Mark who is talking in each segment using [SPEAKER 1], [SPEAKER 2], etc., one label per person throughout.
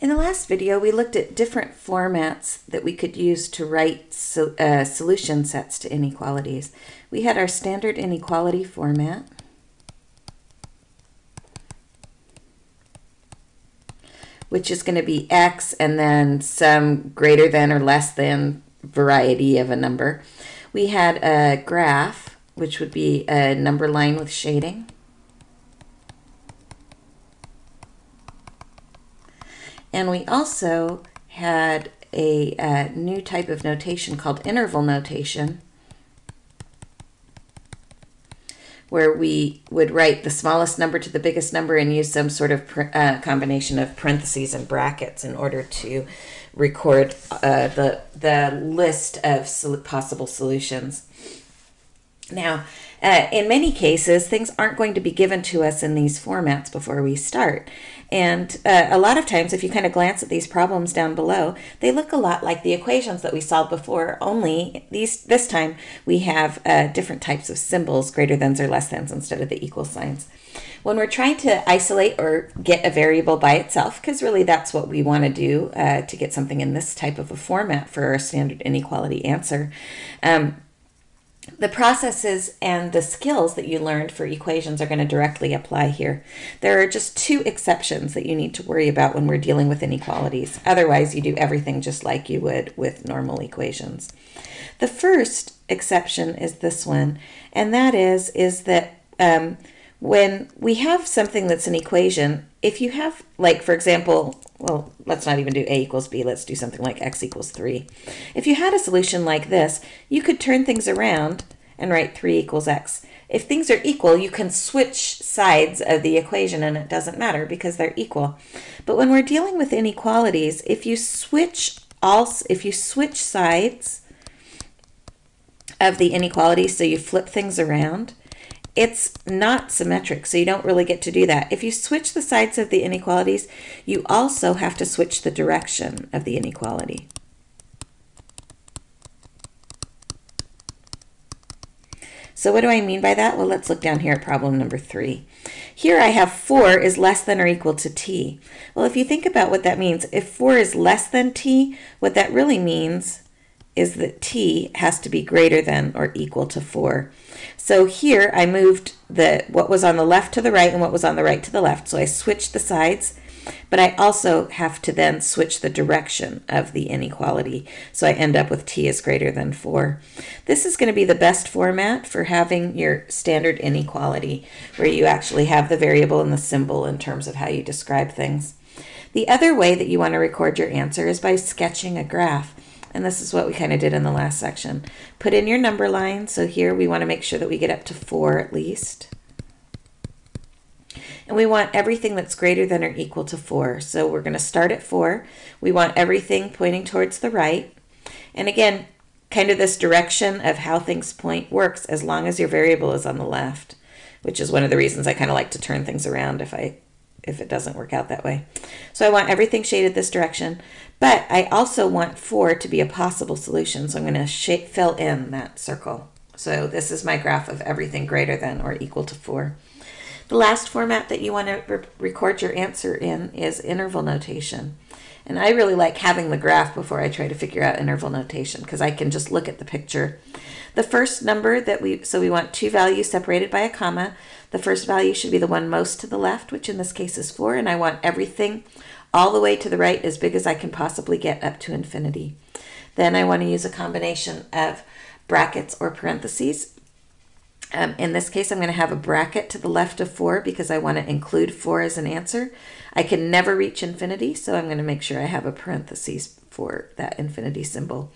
[SPEAKER 1] In the last video, we looked at different formats that we could use to write so, uh, solution sets to inequalities. We had our standard inequality format. which is going to be x and then some greater than or less than variety of a number. We had a graph, which would be a number line with shading. And we also had a, new type of notation called interval notation, where we would write the smallest number to the biggest number and use some sort of uh, combination of parentheses and brackets in order to record uh, the, the list of sol possible solutions. Now, uh, in many cases, things aren't going to be given to us in these formats before we start. And uh, a lot of times, if you kind of glance at these problems down below, they look a lot like the equations that we solved before, only these this time we have uh, different types of symbols, greater thans or less thans, instead of the equal signs. When we're trying to isolate or get a variable by itself, because really that's what we want to do uh, to get something in this type of a format for our standard inequality answer, um, the processes and the skills that you learned for equations are going to directly apply here. There are just two exceptions that you need to worry about when we're dealing with inequalities. Otherwise, you do everything just like you would with normal equations. The first exception is this one, and that is, is that um, when we have something that's an equation, if you have, like, for example, well, let's not even do a equals b, let's do something like x equals 3. If you had a solution like this, you could turn things around and write 3 equals x. If things are equal, you can switch sides of the equation and it doesn't matter because they're equal. But when we're dealing with inequalities, if you switch all, if you switch sides of the inequality, so you flip things around, it's not symmetric, so you don't really get to do that. If you switch the sides of the inequalities, you also have to switch the direction of the inequality. So what do I mean by that? Well, let's look down here at problem number three. Here I have 4 is less than or equal to t. Well, if you think about what that means, if 4 is less than t, what that really means is that t has to be greater than or equal to 4. So here I moved the what was on the left to the right and what was on the right to the left. So I switched the sides, but I also have to then switch the direction of the inequality. So I end up with t is greater than 4. This is going to be the best format for having your standard inequality, where you actually have the variable and the symbol in terms of how you describe things. The other way that you want to record your answer is by sketching a graph. And this is what we kind of did in the last section. Put in your number line. So here we want to make sure that we get up to 4 at least. And we want everything that's greater than or equal to 4. So we're going to start at 4. We want everything pointing towards the right. And again, kind of this direction of how things point works as long as your variable is on the left, which is one of the reasons I kind of like to turn things around if I if it doesn't work out that way. So I want everything shaded this direction, but I also want 4 to be a possible solution, so I'm going to fill in that circle. So this is my graph of everything greater than or equal to 4. The last format that you want to re record your answer in is interval notation. And I really like having the graph before I try to figure out interval notation because I can just look at the picture. The first number that we, so we want two values separated by a comma. The first value should be the one most to the left, which in this case is 4, and I want everything all the way to the right as big as I can possibly get up to infinity. Then I want to use a combination of brackets or parentheses. Um, in this case, I'm going to have a bracket to the left of 4 because I want to include 4 as an answer. I can never reach infinity, so I'm going to make sure I have a parentheses for that infinity symbol.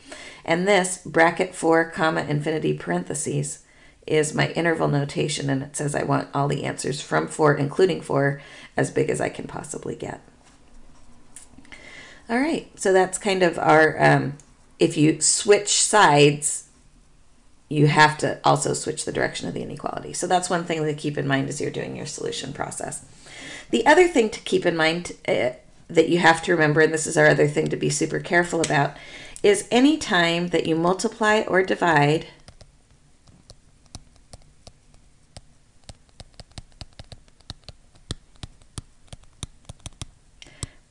[SPEAKER 1] And this bracket 4 comma infinity parentheses is my interval notation, and it says I want all the answers from 4, including 4, as big as I can possibly get. All right, so that's kind of our, um, if you switch sides, you have to also switch the direction of the inequality. So that's one thing to keep in mind as you're doing your solution process. The other thing to keep in mind uh, that you have to remember, and this is our other thing to be super careful about, is any time that you multiply or divide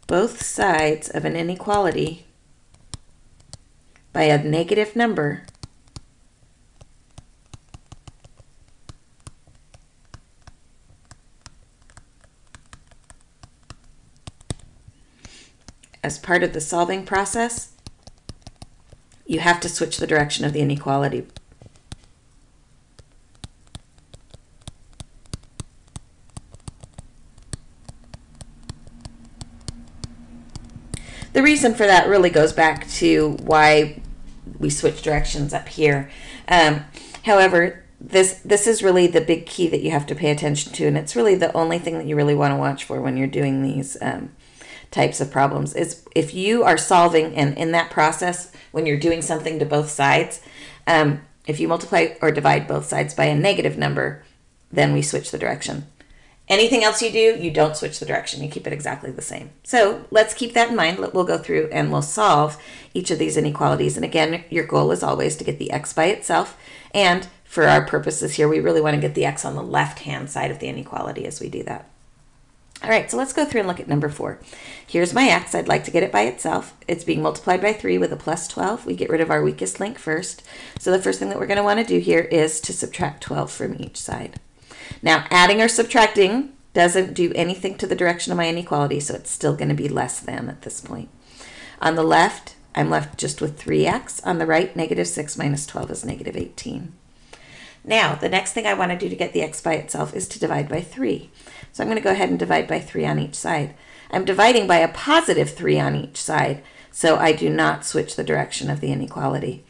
[SPEAKER 1] both sides of an inequality by a negative number, as part of the solving process, you have to switch the direction of the inequality. The reason for that really goes back to why we switch directions up here. Um, however, this this is really the big key that you have to pay attention to, and it's really the only thing that you really want to watch for when you're doing these um, types of problems. Is if you are solving and in that process when you're doing something to both sides, um, if you multiply or divide both sides by a negative number, then we switch the direction. Anything else you do, you don't switch the direction. You keep it exactly the same. So let's keep that in mind. We'll go through and we'll solve each of these inequalities. And again, your goal is always to get the x by itself. And for our purposes here, we really want to get the x on the left-hand side of the inequality as we do that. All right, so let's go through and look at number four. Here's my x. I'd like to get it by itself. It's being multiplied by 3 with a plus 12. We get rid of our weakest link first. So the first thing that we're going to want to do here is to subtract 12 from each side. Now, adding or subtracting doesn't do anything to the direction of my inequality, so it's still going to be less than at this point. On the left, I'm left just with 3x. On the right, negative 6 minus 12 is negative 18. Now, the next thing I want to do to get the x by itself is to divide by 3. So I'm going to go ahead and divide by 3 on each side. I'm dividing by a positive 3 on each side, so I do not switch the direction of the inequality.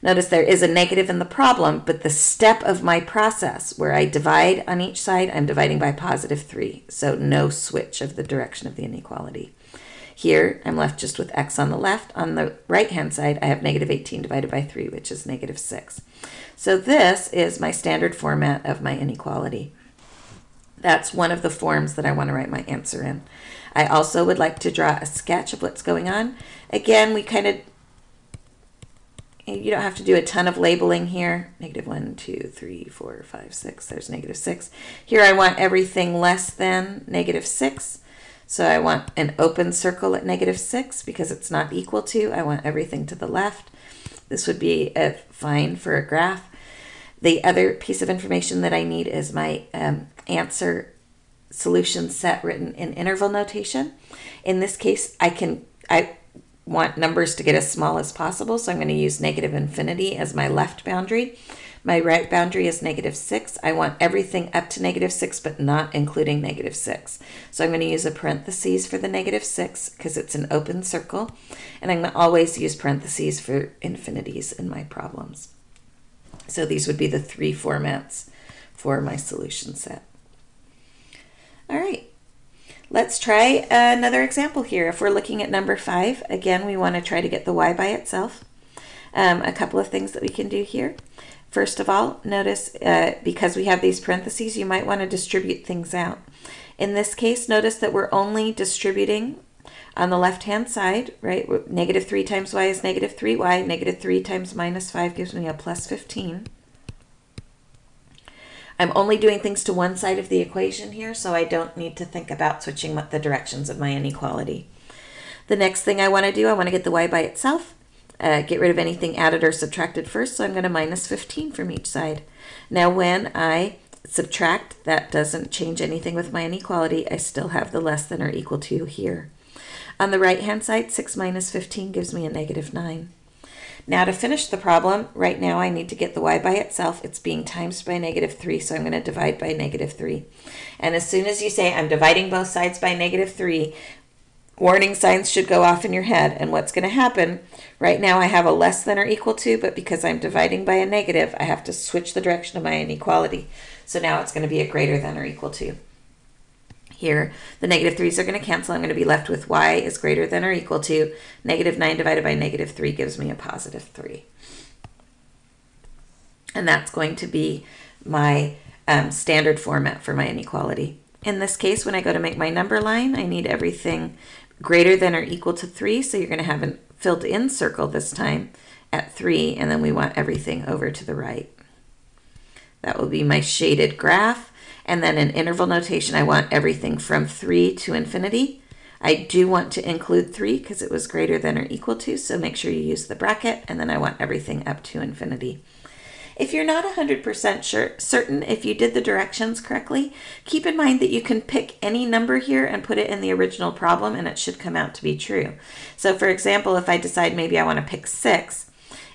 [SPEAKER 1] Notice there is a negative in the problem, but the step of my process where I divide on each side, I'm dividing by positive 3. So no switch of the direction of the inequality. Here, I'm left just with x on the left. On the right-hand side, I have negative 18 divided by 3, which is negative 6. So this is my standard format of my inequality. That's one of the forms that I want to write my answer in. I also would like to draw a sketch of what's going on. Again, we kind of you don't have to do a ton of labeling here. Negative 1, 2, 3, 4, 5, 6. There's negative 6. Here I want everything less than negative 6. So I want an open circle at negative 6 because it's not equal to. I want everything to the left. This would be a fine for a graph. The other piece of information that I need is my um, answer solution set written in interval notation. In this case, I can I want numbers to get as small as possible, so I'm going to use negative infinity as my left boundary. My right boundary is negative 6. I want everything up to negative 6, but not including negative 6. So I'm going to use a parentheses for the negative 6 because it's an open circle. And I'm going to always use parentheses for infinities in my problems. So these would be the three formats for my solution set. All right. Let's try another example here. If we're looking at number five, again, we want to try to get the y by itself. Um, a couple of things that we can do here. First of all, notice uh, because we have these parentheses, you might want to distribute things out. In this case, notice that we're only distributing on the left-hand side, right? Negative 3 times y is negative 3y. Negative 3 times minus 5 gives me a plus 15. I'm only doing things to one side of the equation here, so I don't need to think about switching the directions of my inequality. The next thing I want to do, I want to get the y by itself, uh, get rid of anything added or subtracted first, so I'm going to minus 15 from each side. Now when I subtract, that doesn't change anything with my inequality. I still have the less than or equal to here. On the right-hand side, 6 minus 15 gives me a negative 9. Now to finish the problem, right now I need to get the y by itself. It's being times by negative 3, so I'm going to divide by negative 3. And as soon as you say I'm dividing both sides by negative 3, warning signs should go off in your head. And what's going to happen, right now I have a less than or equal to, but because I'm dividing by a negative, I have to switch the direction of my inequality. So now it's going to be a greater than or equal to here. The negative 3's are going to cancel. I'm going to be left with y is greater than or equal to negative 9 divided by negative 3 gives me a positive 3. And that's going to be my um, standard format for my inequality. In this case, when I go to make my number line, I need everything greater than or equal to 3. So you're going to have a filled in circle this time at 3, and then we want everything over to the right. That will be my shaded graph. And then in interval notation, I want everything from 3 to infinity. I do want to include 3 because it was greater than or equal to, so make sure you use the bracket, and then I want everything up to infinity. If you're not 100% sure, certain if you did the directions correctly, keep in mind that you can pick any number here and put it in the original problem and it should come out to be true. So for example, if I decide maybe I want to pick 6,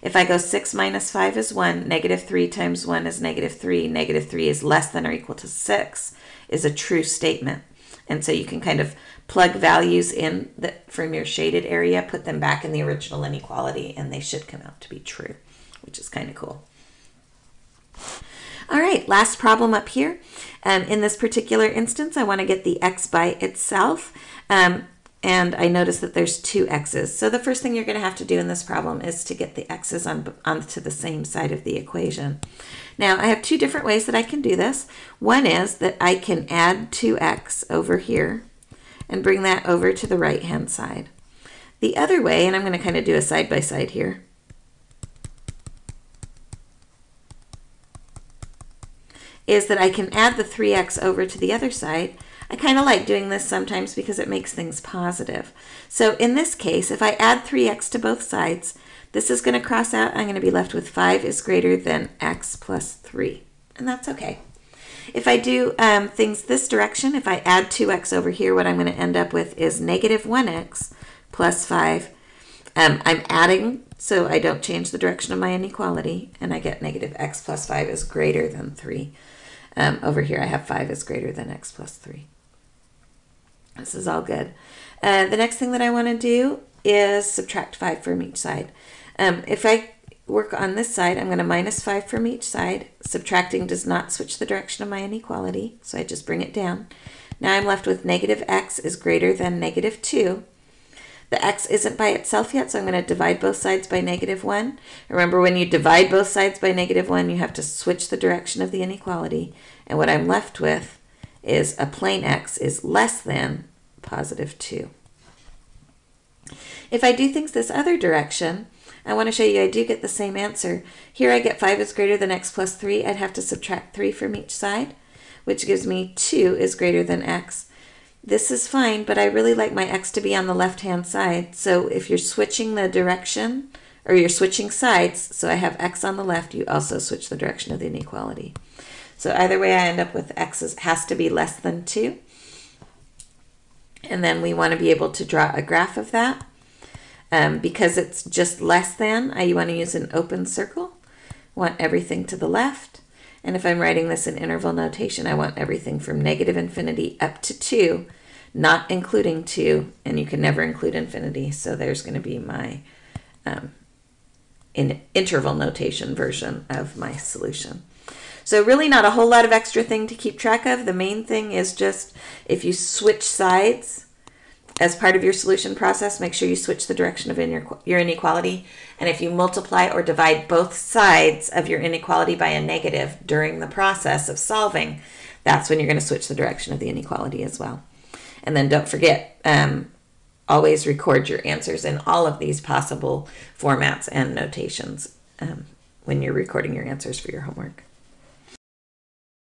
[SPEAKER 1] if I go 6 minus 5 is 1, negative 3 times 1 is negative 3, negative 3 is less than or equal to 6, is a true statement. And so you can kind of plug values in the, from your shaded area, put them back in the original inequality, and they should come out to be true, which is kind of cool. All right, last problem up here. Um, in this particular instance, I want to get the x by itself. Um, and I notice that there's two x's. So the first thing you're going to have to do in this problem is to get the x's on, onto the same side of the equation. Now, I have two different ways that I can do this. One is that I can add 2x over here and bring that over to the right-hand side. The other way, and I'm going to kind of do a side-by-side -side here, is that I can add the 3x over to the other side. I kind of like doing this sometimes because it makes things positive. So in this case, if I add 3x to both sides, this is going to cross out. I'm going to be left with 5 is greater than x plus 3. And that's okay. If I do um, things this direction, if I add 2x over here, what I'm going to end up with is negative 1x plus 5. Um, I'm adding, so I don't change the direction of my inequality, and I get negative x plus 5 is greater than 3. Um, over here I have 5 is greater than x plus 3. This is all good. Uh, the next thing that I want to do is subtract 5 from each side. Um, if I work on this side, I'm going to minus 5 from each side. Subtracting does not switch the direction of my inequality, so I just bring it down. Now I'm left with negative x is greater than negative 2. The x isn't by itself yet, so I'm going to divide both sides by negative 1. Remember, when you divide both sides by negative 1, you have to switch the direction of the inequality. And what I'm left with is a plain x is less than positive 2. If I do things this other direction, I want to show you I do get the same answer. Here I get 5 is greater than x plus 3. I'd have to subtract 3 from each side, which gives me 2 is greater than x. This is fine, but I really like my x to be on the left-hand side. So if you're switching the direction, or you're switching sides, so I have x on the left, you also switch the direction of the inequality. So either way, I end up with x is, has to be less than 2. And then we want to be able to draw a graph of that. Um, because it's just less than, I want to use an open circle. Want everything to the left. And if I'm writing this in interval notation, I want everything from negative infinity up to 2, not including 2, and you can never include infinity, so there's going to be my um, in interval notation version of my solution. So really not a whole lot of extra thing to keep track of. The main thing is just if you switch sides, as part of your solution process, make sure you switch the direction of your, inequality. And if you multiply or divide both sides of your inequality by a negative during the process of solving, that's when you're going to switch the direction of the inequality as well. And then don't forget, um, always record your answers in all of these possible formats and notations um, when you're recording your answers for your homework.